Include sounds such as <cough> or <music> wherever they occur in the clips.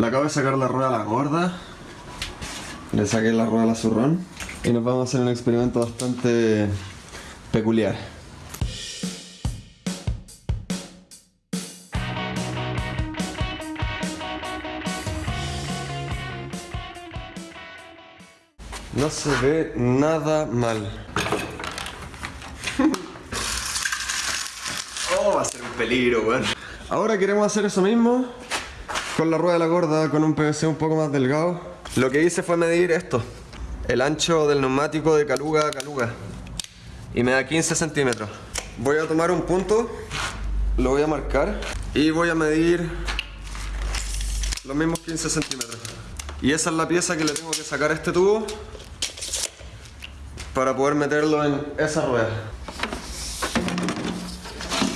Le acabo de sacar la rueda a la gorda. Le saqué la rueda a la zurrón. Y nos vamos a hacer un experimento bastante peculiar. No se ve nada mal. oh, va a ser un peligro, weón. Ahora queremos hacer eso mismo con la rueda de la gorda, con un PVC un poco más delgado. Lo que hice fue medir esto, el ancho del neumático de caluga a caluga. Y me da 15 centímetros. Voy a tomar un punto, lo voy a marcar y voy a medir los mismos 15 centímetros. Y esa es la pieza que le tengo que sacar a este tubo para poder meterlo en esa rueda.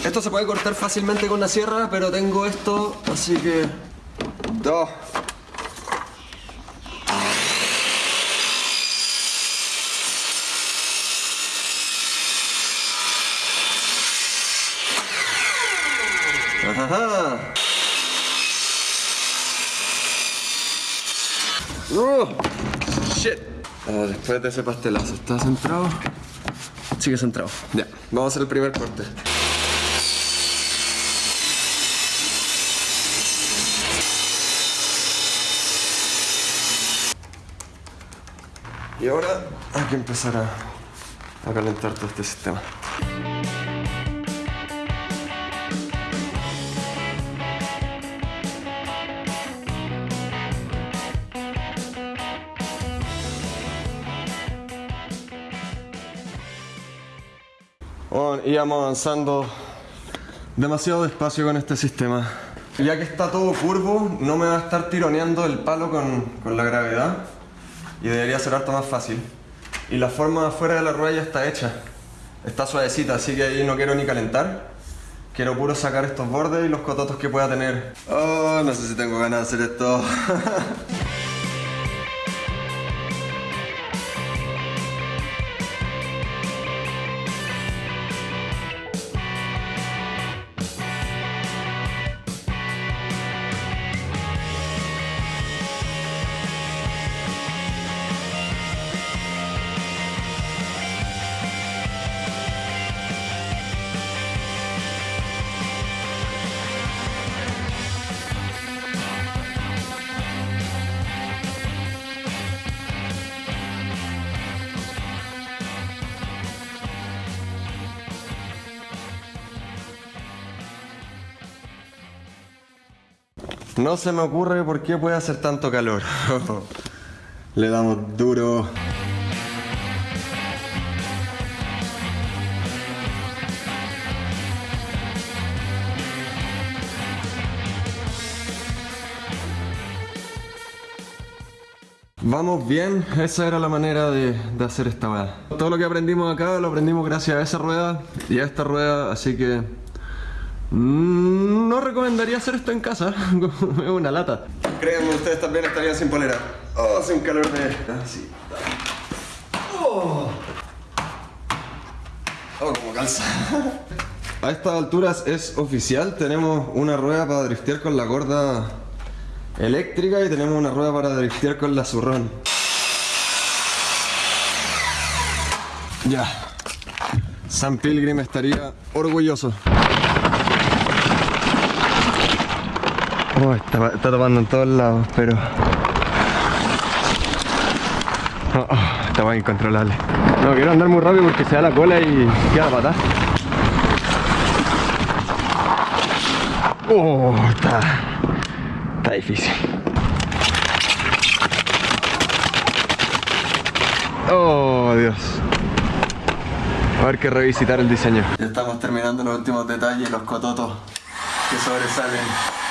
Esto se puede cortar fácilmente con la sierra, pero tengo esto, así que... Dos. Ajá. Uh, shit. Ah, después de ese pastelazo, ¿está centrado? Sigue centrado. Ya, vamos a hacer el primer corte. Y ahora hay que empezar a, a calentar todo este sistema. Bueno, íbamos avanzando demasiado despacio con este sistema. Ya que está todo curvo, no me va a estar tironeando el palo con, con la gravedad y debería ser harto más fácil. Y la forma afuera de la rueda ya está hecha. Está suavecita, así que ahí no quiero ni calentar. Quiero puro sacar estos bordes y los cototos que pueda tener. Oh, no sé si tengo ganas de hacer esto. <laughs> No se me ocurre por qué puede hacer tanto calor. <laughs> Le damos duro. Vamos bien, esa era la manera de, hacer esta rueda. Todo lo que aprendimos acá lo aprendimos gracias a esa rueda y a esta rueda, así que No recomendaría hacer esto en casa, <laughs> es una lata. Créanme, ustedes también estarían sin polera. Oh, hace un calor de... Así. Oh. Oh, como calza. A estas alturas es oficial, tenemos una rueda para driftear con la gorda eléctrica y tenemos una rueda para driftear con la zurrón. Ya. San Pilgrim estaría orgulloso. Oh, está, está tapando en todos lados, pero... Oh, oh, está incontrolable. No quiero andar muy rápido porque se da la cola y queda la pata. Oh, está... Está difícil. Oh, Dios. A ver que revisitar el diseño. Ya estamos terminando los últimos detalles, los cototos que sobresalen.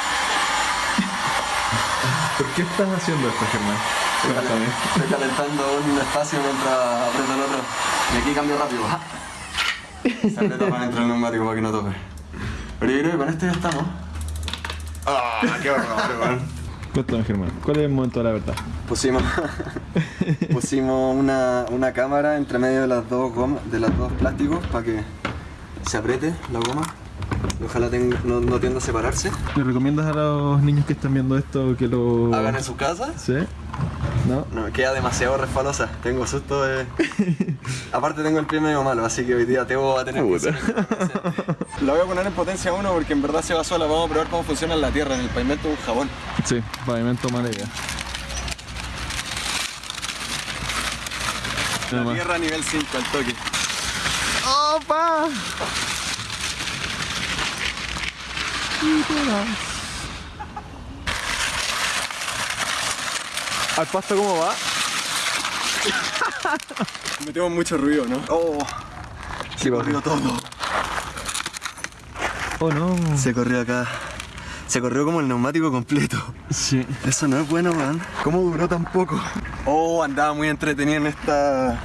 ¿Por qué estás haciendo esto, Germán? Cuéntame. Estoy calentando un espacio mientras aprieto el otro. Y aquí cambio rápido. <laughs> Se aprieta para dentro el neumático para que no toque. Pero yo creo que con este ya estamos. ¡Ah! ¡Qué horror, <laughs> weón! Cuéntame, Germán. ¿Cuál es el momento de la verdad? Pusimos, <laughs> pusimos una, una cámara entre medio de las dos gomas, de los dos plásticos para que se apriete la goma. Ojalá tenga- no, no tienda a separarse. ¿Le recomiendas a los niños que están viendo esto que lo Hagan en sus casas. ¿Sí? ¿No? No, queda demasiado resbalosa. Tengo susto de. <laughs> Aparte, tengo el pie medio malo, así que hoy día Teo va a tener que. La voy a poner en potencia 1 porque en verdad se va sola. Vamos a probar cómo funciona en la tierra, en el pavimento de un jabón. Sí, pavimento mala idea. La tierra nivel 5 al toque. ¡Opa! ¿Al pasto cómo va? <laughs> Metemos mucho ruido, ¿no? Oh, Sí, corrió todo. Oh no. Se corrió acá. Se corrió como el neumático completo. Sí. Eso no es bueno, man. ¿Cómo duró tan poco? Oh, andaba muy entretenido en esta.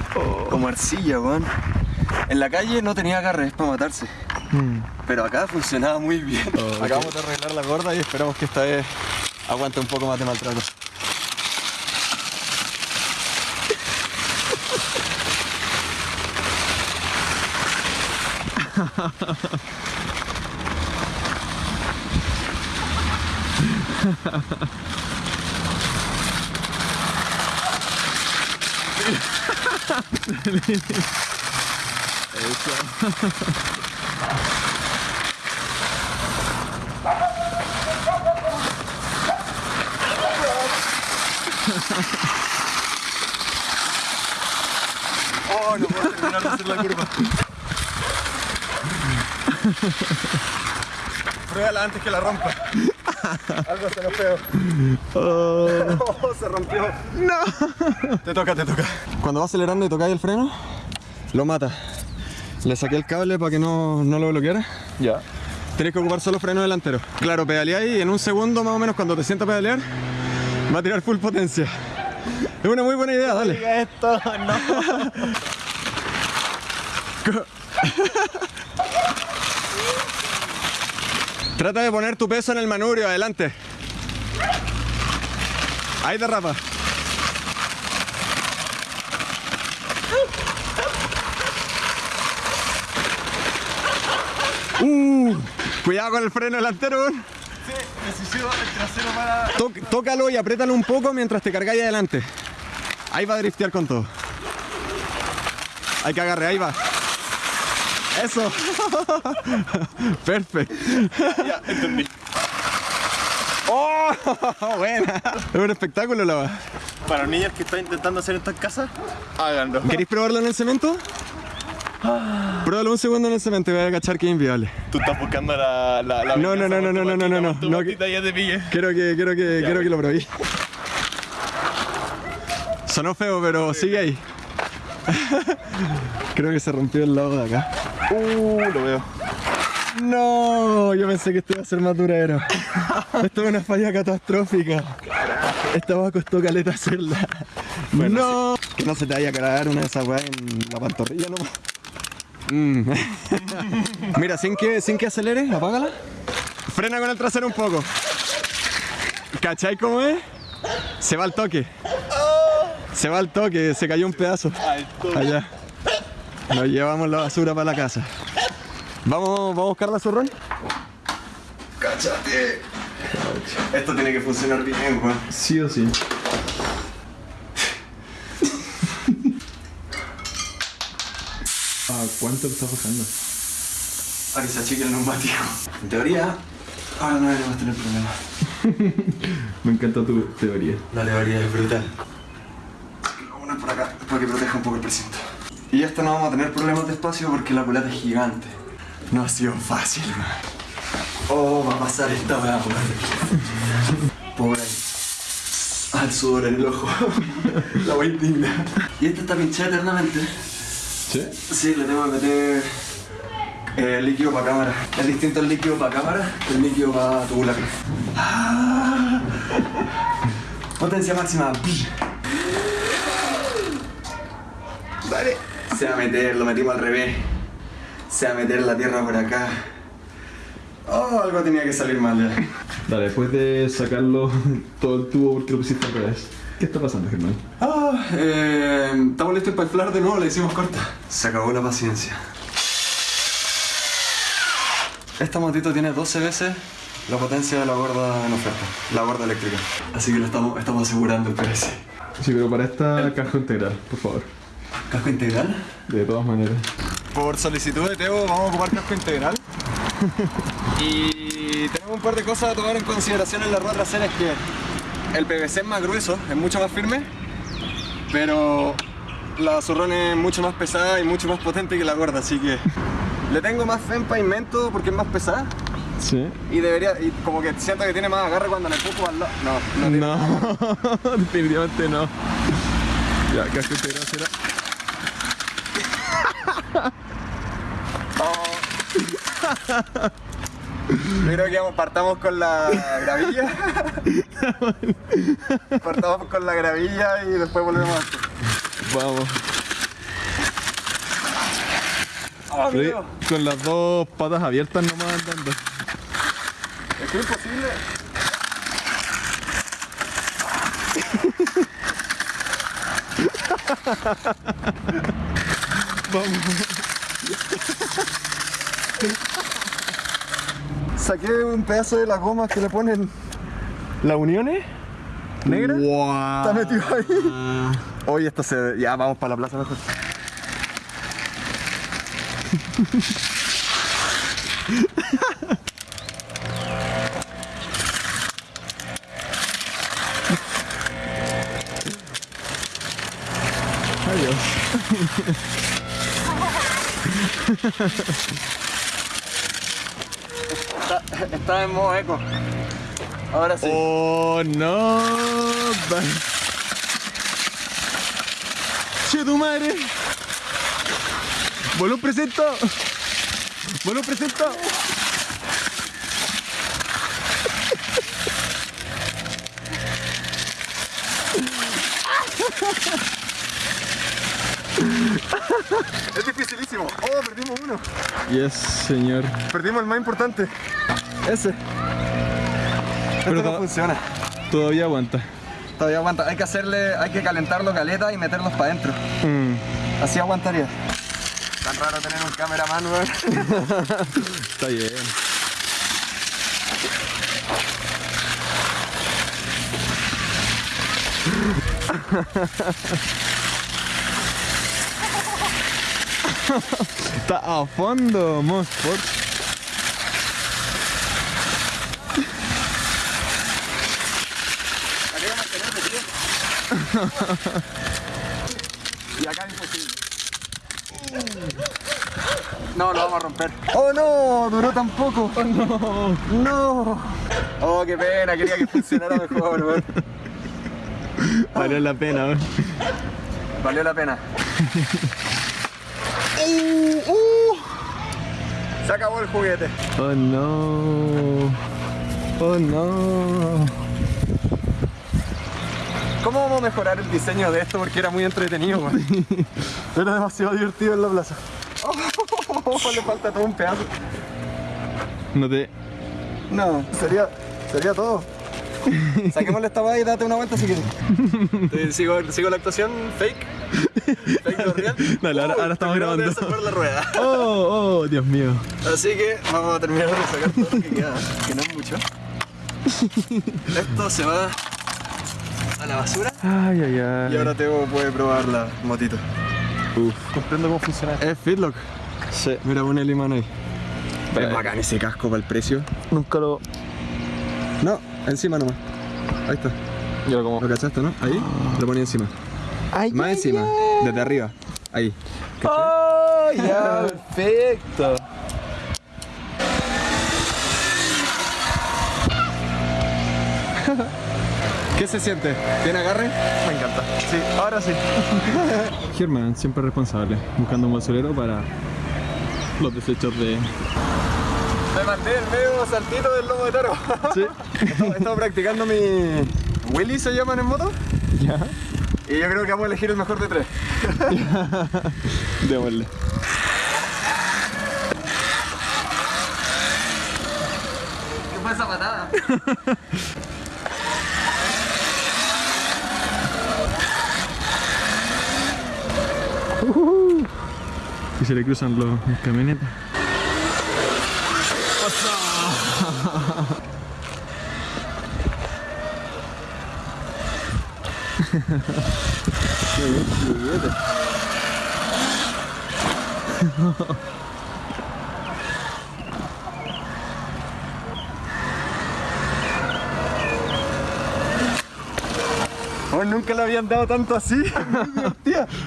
como arcilla, man. En la calle no tenía agarres para matarse. Mm. Pero acá funcionaba muy bien. Oh, Acabamos de arreglar la gorda y esperamos que esta vez aguante un poco más de maltrato. <laughs> no puedo terminar de hacer la curva. Antes que la rompa. Algo se nos feo. Oh, se rompió. No. Te toca, te toca. Cuando va acelerando y tocáis el freno, lo mata. Le saqué el cable para que no, no lo bloqueara. Ya. Tienes que ocupar solo freno delantero. Claro, pedaleáis y en un segundo más o menos cuando te sientas a pedalear, va a tirar full potencia. Es una muy buena idea, dale. Esto, no. <laughs> Trata de poner tu peso en el manubrio, adelante. Ahí derrapa. Uh, cuidado con el freno delantero. Weón. Necesito el trasero para. Tó- tócalo y apriétalo un poco mientras te cargáis adelante. Ahí va a driftear con todo. Hay que agarre, ahí va. Eso. <laughs> Perfecto. Ya, entendí. ¡Oh! <laughs> Buena. Es un espectáculo la va. Para los niños que están intentando hacer esto en casa, háganlo. ¿Queréis probarlo en el cemento? Pruébalo un segundo en el cemento y voy a cachar que es inviable. Tú estás buscando la. la, la No, no, no, no, no, no, no, no, no, patita, ya te pillé. Quiero que, quiero que, quiero que lo probéis. Sonó feo, pero sigue ahí. <laughs> Creo que se rompió el lado de acá. Uh, lo veo. No, yo pensé que esto iba a ser más duradero. <laughs> Esto es una falla catastrófica. Esta va costó caleta hacerla. no, que no se te vaya a caer una de esas weas en la pantorrilla nomás. Mm. <laughs> Mira, sin que, sin que acelere, apágala. Frena con el trasero un poco. ¿Cachai cómo es? Se va al toque. Se va al toque, se cayó un pedazo. Allá. Nos llevamos la basura para la casa. ¿Vamos, vamos a buscar la zorrón? ¡Cáchate! Esto tiene que funcionar bien, Juan. Sí o sí. Cuánto lo estás bajando? Para que se achique el neumático. En teoría, ahora no deberíamos tener problemas. <laughs> Me encanta tu teoría. La teoría es brutal. A poner por acá para que proteja un poco el precinto. Y esto no vamos a tener problemas de espacio porque la culata es gigante. No ha sido fácil, man. Oh, va a pasar esta weá ahí. Ahí. Al sudor en el ojo. <laughs> la wea indigna. Y esta está pinchada eternamente. ¿Sí? Sí, le tengo que meter eh, líquido para cámara. Es distinto el líquido para cámara el líquido para tubular. Ah. Potencia máxima. Dale. Se va a meter, lo metimos al revés. Se va a meter la tierra por acá. Oh, algo tenía que salir mal ya. Dale, después de sacarlo <laughs> todo el tubo porque lo pusiste al revés. ¿Qué está pasando, Germán? Ah, eh, estamos listos para inflar de nuevo, le hicimos corta. Se acabó la paciencia. Esta motito tiene 12 veces la potencia de la gorda en oferta, la gorda eléctrica. Así que lo estamos, estamos asegurando el precio. Sí, pero para esta casco integral, por favor. ¿Casco integral? De todas maneras. Por solicitud de Teo vamos a ocupar casco integral. <laughs> y tenemos un par de cosas a tomar en consideración en la rueda trasera, es que el PVC es más grueso, es mucho más firme, pero la zorrón es mucho más pesada y mucho más potente que la gorda, así que <laughs> le tengo más fe en pavimento porque es más pesada. Sí. Y debería, y como que siento que tiene más agarre cuando le empujo al lado. No, no tiene. No, <laughs> definitivamente no. Ya, casco integral será. Yo creo que partamos con la gravilla. <laughs> <laughs> partamos con la gravilla y después volvemos a esto. Vamos. ¡Oh, amigo! con las dos patas abiertas nomás andando. Es imposible. <laughs> Saqué un pedazo de las gomas que le ponen las uniones negras. ¡Wow! Está metido ahí. <laughs> Oye, esto se. Ya, vamos para la plaza mejor. Adiós. Está, está en modo eco. Ahora sí. ¡Oh, no! ¡Che tu madre! ¡Bolón presento! ¡Bolón presento! Es dificilísimo. Oh, perdimos uno. Yes, señor. Perdimos el más importante. Ese. Pero Esto no funciona. Todavía aguanta. Todavía aguanta. Hay que hacerle, hay que calentarlo caleta y meterlos para adentro. Mm, Así aguantaría. Tan raro tener un cameraman, weón. <laughs> está bien. <laughs> Está a fondo, Mosport. Acá hay que mantener de pie. <laughs> y acá es imposible. No, lo vamos a romper. ¡Oh no! Duró tan poco. ¡Oh no! ¡No! Oh, qué pena, quería que funcionara mejor, weón. Valió la pena, weón. Valió la pena. <laughs> Uh, uh. Se acabó el juguete. Oh no. Oh no. ¿Cómo vamos a mejorar el diseño de esto? Porque era muy entretenido, weón. <laughs> Era demasiado divertido en la plaza. Oh, <laughs> le falta todo un pedazo. No te. No, sería, sería todo. <laughs> Saquémosle esta weá y date una vuelta si quieres. ¿Sigo, sigo la actuación fake. Fake real. Dale, ahora- ahora estamos de grabando. desarmar la rueda. Oh, oh, Dios mío. Así que vamos a terminar de sacar todo lo que queda, que no es mucho. Esto se va a la basura Ay, ay, ay. y ahora Teo puede probar la motito. Uf. Comprendo cómo funciona. Es Fitlock. Sí, mira, pone el imán ahí. Vale. Es bacán ese casco para el precio. Nunca lo. No, encima nomás. Ahí está. Yo como. ¿Lo cachaste, no? Ahí, lo ponía encima. Ay, Más encima, desde arriba. Ahí. Oh, ya, perfecto. Se siente? ¿Tiene agarre? Me encanta. Sí, ahora sí. <laughs> Germán, siempre responsable, buscando un basurero para los desechos de. Me mandé el medio saltito del lobo de toro. <laughs> Sí. He estado practicando mi. Willy se llaman en moto. Ya. Y yo creo que vamos a elegir el mejor de tres. <laughs> Démosle. ¿Qué fue esa patada? Se le cruzan los, camionetas. <laughs> Oh, nunca le habían dado tanto así. <laughs>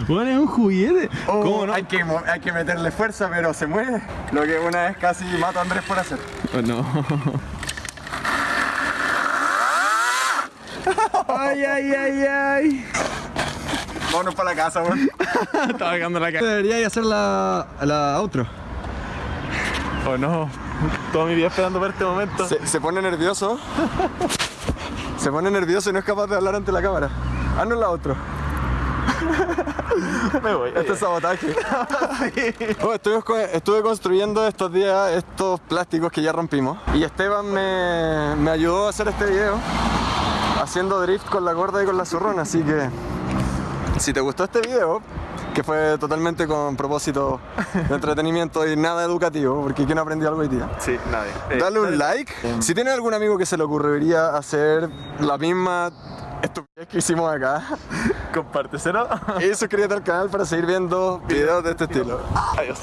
Bueno, es un juguete. ¿Cómo no? hay, que, hay que meterle fuerza, pero se mueve. Lo que una vez casi mato a Andrés por hacer. Oh, no. Ay, ay, ay, ay. Vámonos para la casa, weón. <laughs> Estaba cagando la cara. Debería hacer la, la outro. Oh no. Toda mi vida esperando por este momento. Se, se pone nervioso. <laughs> Se pone nervioso y no es capaz de hablar ante la cámara. Haznos la outro. <laughs> Me voy. Este es sabotaje. <laughs> Oh, estuve construyendo estos días estos plásticos que ya rompimos. Y Esteban me, me ayudó a hacer este video haciendo drift con la gorda y con la zurrona. Así que si te gustó este video, que fue totalmente con propósito de entretenimiento y nada educativo, porque ¿quién aprendió algo hoy día? Sí, nadie. Eh, Dale un like. Si tienes algún amigo que se le ocurriría hacer la misma estupidez que hicimos acá, Compárteselo. <laughs> y suscríbete al canal para seguir viendo videos de este estilo. Adiós.